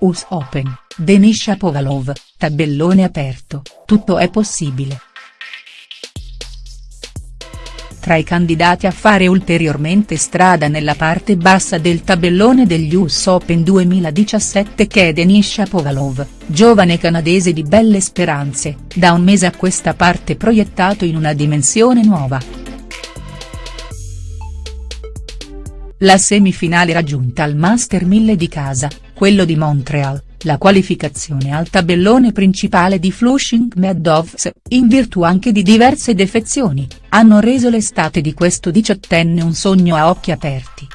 US Open, Denis Shapovalov, tabellone aperto, tutto è possibile. Tra i candidati a fare ulteriormente strada nella parte bassa del tabellone degli US Open 2017 c'è Denis Shapovalov, giovane canadese di belle speranze, da un mese a questa parte proiettato in una dimensione nuova. La semifinale raggiunta al Master 1000 di casa, quello di Montreal, la qualificazione al tabellone principale di Flushing Meadows, in virtù anche di diverse defezioni, hanno reso l'estate di questo diciottenne un sogno a occhi aperti.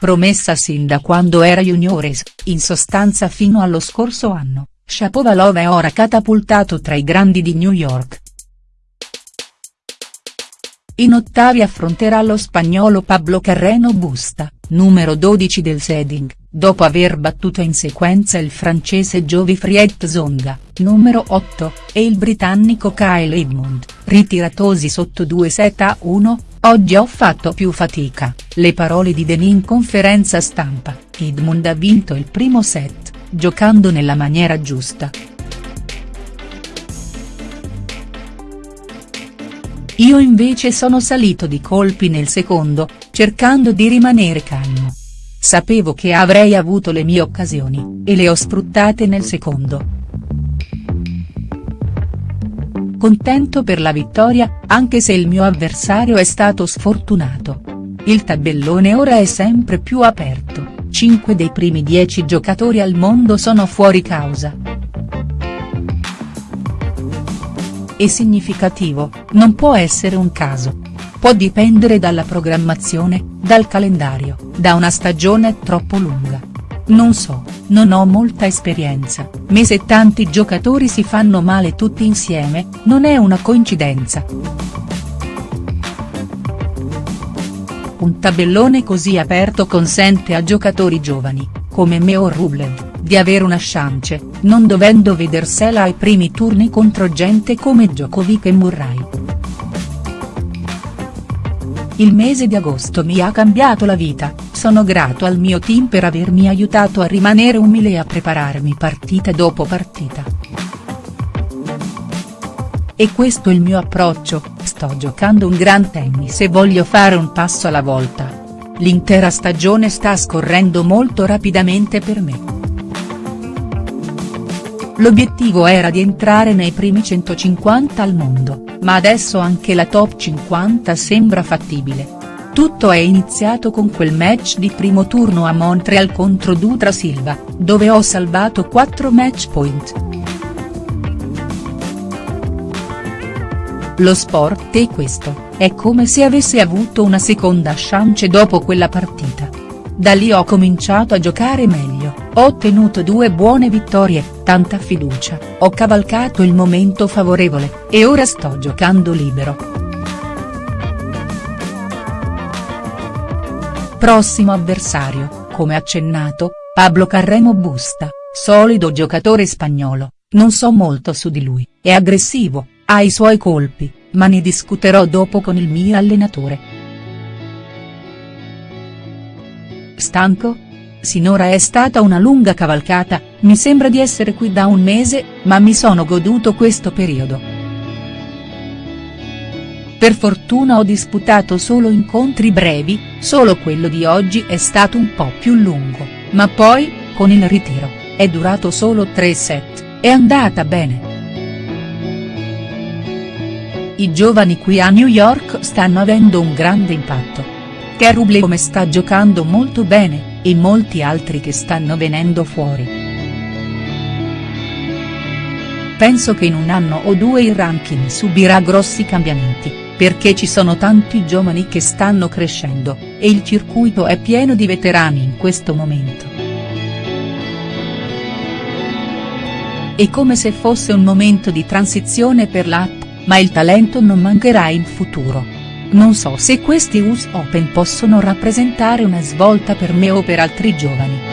Promessa sin da quando era juniores, in sostanza fino allo scorso anno, Shapovalov è ora catapultato tra i grandi di New York, in ottavi affronterà lo spagnolo Pablo Carreno Busta, numero 12 del seeding, dopo aver battuto in sequenza il francese Jovi-Friet Zonga, numero 8, e il britannico Kyle Edmund, ritiratosi sotto 2 set a 1, oggi ho fatto più fatica, le parole di Denis in conferenza stampa, Edmund ha vinto il primo set, giocando nella maniera giusta. Io invece sono salito di colpi nel secondo, cercando di rimanere calmo. Sapevo che avrei avuto le mie occasioni, e le ho sfruttate nel secondo. Contento per la vittoria, anche se il mio avversario è stato sfortunato. Il tabellone ora è sempre più aperto, 5 dei primi 10 giocatori al mondo sono fuori causa. È significativo, non può essere un caso. Può dipendere dalla programmazione, dal calendario, da una stagione troppo lunga. Non so, non ho molta esperienza, ma se tanti giocatori si fanno male tutti insieme, non è una coincidenza. Un tabellone così aperto consente a giocatori giovani, come Meo Rublev, di avere una chance, non dovendo vedersela ai primi turni contro gente come Djokovic e Murray. Il mese di agosto mi ha cambiato la vita, sono grato al mio team per avermi aiutato a rimanere umile e a prepararmi partita dopo partita. E questo è il mio approccio, sto giocando un gran tennis e voglio fare un passo alla volta. L'intera stagione sta scorrendo molto rapidamente per me. L'obiettivo era di entrare nei primi 150 al mondo, ma adesso anche la top 50 sembra fattibile. Tutto è iniziato con quel match di primo turno a Montreal contro Dutra Silva, dove ho salvato 4 match point. Lo sport è questo, è come se avessi avuto una seconda chance dopo quella partita. Da lì ho cominciato a giocare meglio, ho ottenuto due buone vittorie, tanta fiducia, ho cavalcato il momento favorevole, e ora sto giocando libero. Prossimo avversario, come accennato, Pablo Carremo Busta, solido giocatore spagnolo, non so molto su di lui, è aggressivo, ha i suoi colpi, ma ne discuterò dopo con il mio allenatore. Stanco? Sinora è stata una lunga cavalcata, mi sembra di essere qui da un mese, ma mi sono goduto questo periodo. Per fortuna ho disputato solo incontri brevi, solo quello di oggi è stato un po' più lungo, ma poi, con il ritiro, è durato solo tre set, è andata bene. I giovani qui a New York stanno avendo un grande impatto. Come sta giocando molto bene, e molti altri che stanno venendo fuori. Penso che in un anno o due il ranking subirà grossi cambiamenti, perché ci sono tanti giovani che stanno crescendo, e il circuito è pieno di veterani in questo momento. È come se fosse un momento di transizione per l'app, ma il talento non mancherà in futuro. Non so se questi US Open possono rappresentare una svolta per me o per altri giovani.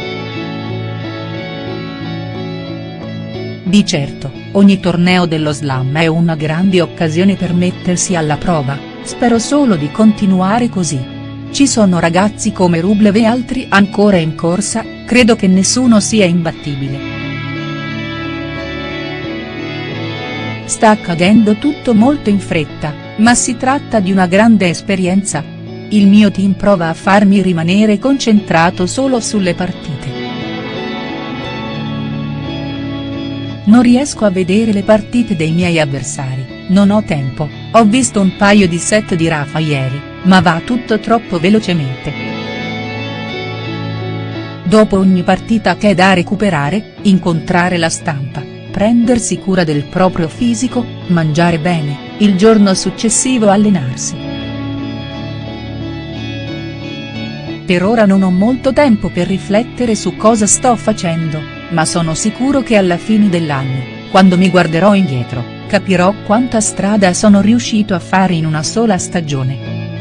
Di certo, ogni torneo dello slam è una grande occasione per mettersi alla prova, spero solo di continuare così. ci sono ragazzi come Rublev e altri ancora in corsa, credo che nessuno sia imbattibile. Sta accadendo tutto molto in fretta, ma si tratta di una grande esperienza. Il mio team prova a farmi rimanere concentrato solo sulle partite. Non riesco a vedere le partite dei miei avversari, non ho tempo, ho visto un paio di set di Rafa ieri, ma va tutto troppo velocemente. Dopo ogni partita che è da recuperare, incontrare la stampa, prendersi cura del proprio fisico, mangiare bene, il giorno successivo allenarsi. Per ora non ho molto tempo per riflettere su cosa sto facendo ma sono sicuro che alla fine dell'anno, quando mi guarderò indietro, capirò quanta strada sono riuscito a fare in una sola stagione.